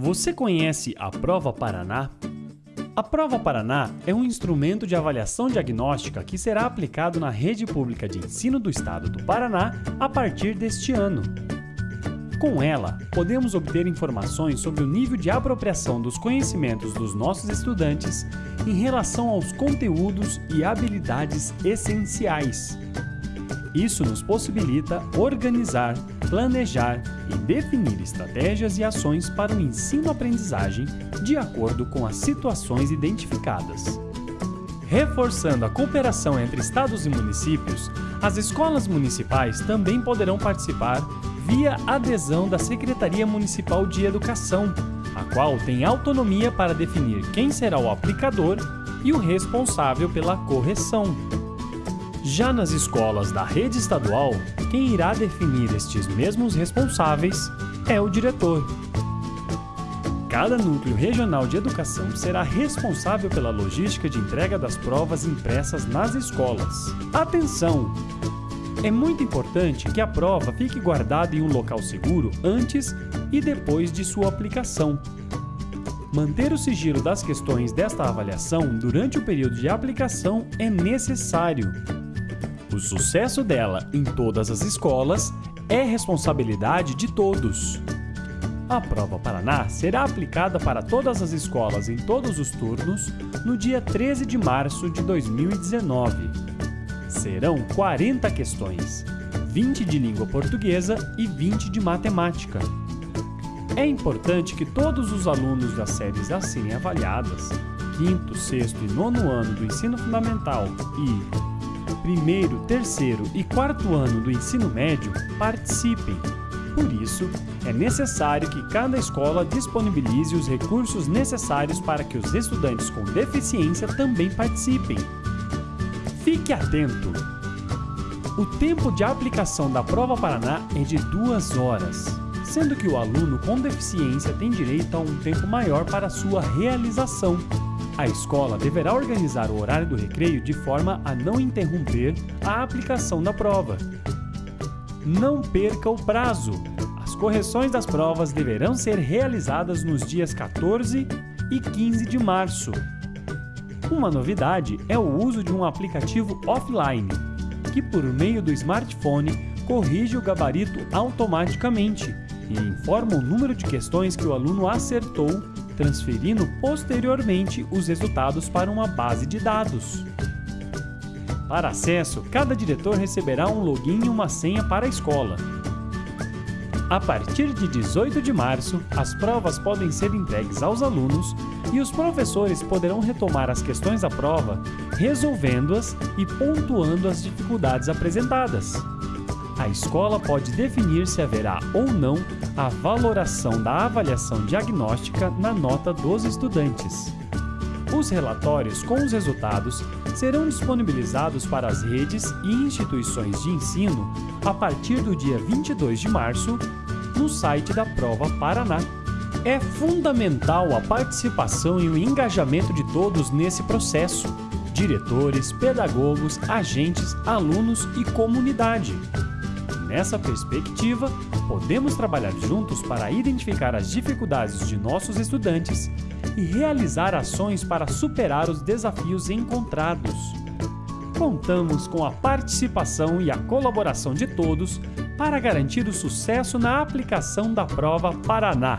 Você conhece a Prova Paraná? A Prova Paraná é um instrumento de avaliação diagnóstica que será aplicado na rede pública de ensino do estado do Paraná a partir deste ano. Com ela, podemos obter informações sobre o nível de apropriação dos conhecimentos dos nossos estudantes em relação aos conteúdos e habilidades essenciais. Isso nos possibilita organizar, planejar e definir estratégias e ações para o ensino-aprendizagem de acordo com as situações identificadas. Reforçando a cooperação entre estados e municípios, as escolas municipais também poderão participar via adesão da Secretaria Municipal de Educação, a qual tem autonomia para definir quem será o aplicador e o responsável pela correção. Já nas escolas da rede estadual, quem irá definir estes mesmos responsáveis é o diretor. Cada núcleo regional de educação será responsável pela logística de entrega das provas impressas nas escolas. Atenção! É muito importante que a prova fique guardada em um local seguro antes e depois de sua aplicação. Manter o sigilo das questões desta avaliação durante o período de aplicação é necessário. O sucesso dela em todas as escolas é responsabilidade de todos. A Prova Paraná será aplicada para todas as escolas em todos os turnos no dia 13 de março de 2019. Serão 40 questões, 20 de língua portuguesa e 20 de matemática. É importante que todos os alunos das séries assim avaliadas, quinto, sexto e nono ano do ensino fundamental e primeiro, terceiro e quarto ano do ensino médio participem. Por isso, é necessário que cada escola disponibilize os recursos necessários para que os estudantes com deficiência também participem. Fique atento! O tempo de aplicação da Prova Paraná é de duas horas, sendo que o aluno com deficiência tem direito a um tempo maior para sua realização. A escola deverá organizar o horário do recreio de forma a não interromper a aplicação da prova. Não perca o prazo! As correções das provas deverão ser realizadas nos dias 14 e 15 de março. Uma novidade é o uso de um aplicativo offline, que por meio do smartphone corrige o gabarito automaticamente e informa o número de questões que o aluno acertou, transferindo posteriormente os resultados para uma base de dados. Para acesso, cada diretor receberá um login e uma senha para a escola. A partir de 18 de março, as provas podem ser entregues aos alunos e os professores poderão retomar as questões da prova, resolvendo-as e pontuando as dificuldades apresentadas. A escola pode definir se haverá ou não a valoração da avaliação diagnóstica na nota dos estudantes. Os relatórios com os resultados serão disponibilizados para as redes e instituições de ensino a partir do dia 22 de março no site da Prova Paraná. É fundamental a participação e o engajamento de todos nesse processo, diretores, pedagogos, agentes, alunos e comunidade. Nessa perspectiva, podemos trabalhar juntos para identificar as dificuldades de nossos estudantes e realizar ações para superar os desafios encontrados. Contamos com a participação e a colaboração de todos para garantir o sucesso na aplicação da Prova Paraná.